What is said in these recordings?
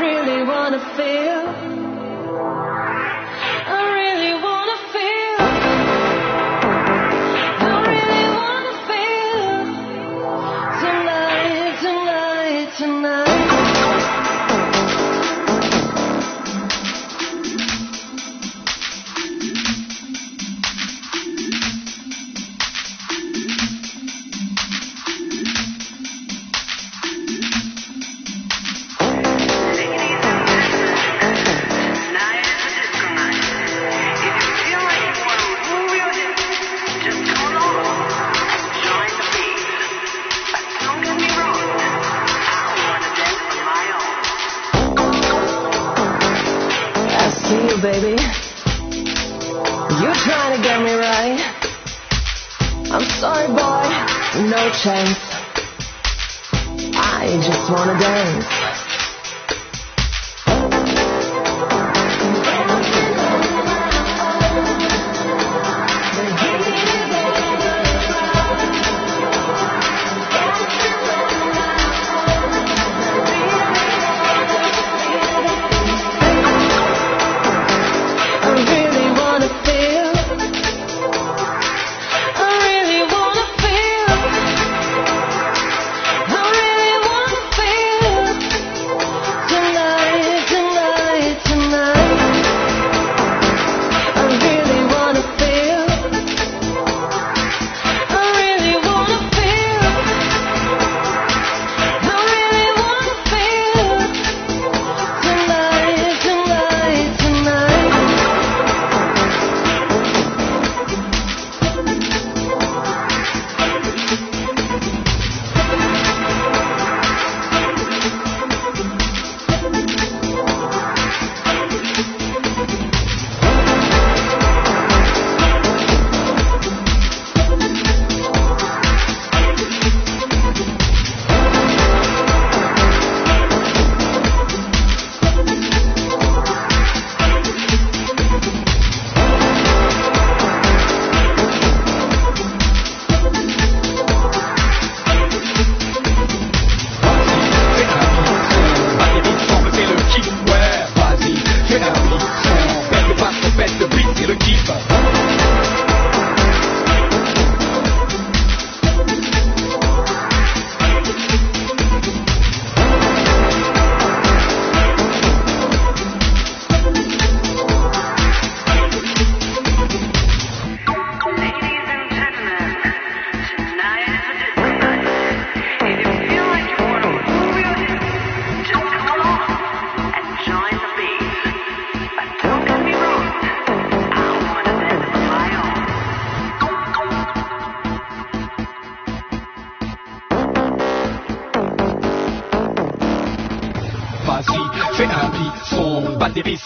really wanna feel baby. You're trying to get me right. I'm sorry, boy, no chance. I just wanna dance.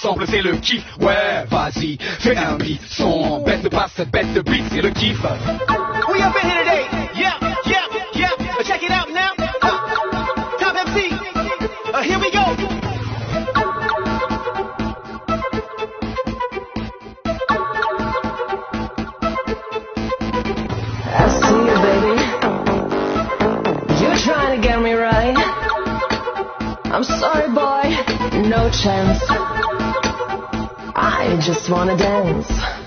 Semble, c'est le kiff, ouais, vas-y, fais un beat, son, bête de basse, bête de beat, c'est le kiff. We up in here today. Yeah, yeah, yeah. Uh, check it out now. Uh, Top MC. Uh, here we go. I see you, baby. You're trying to get me right. I'm sorry, boy, no chance. I just wanna dance.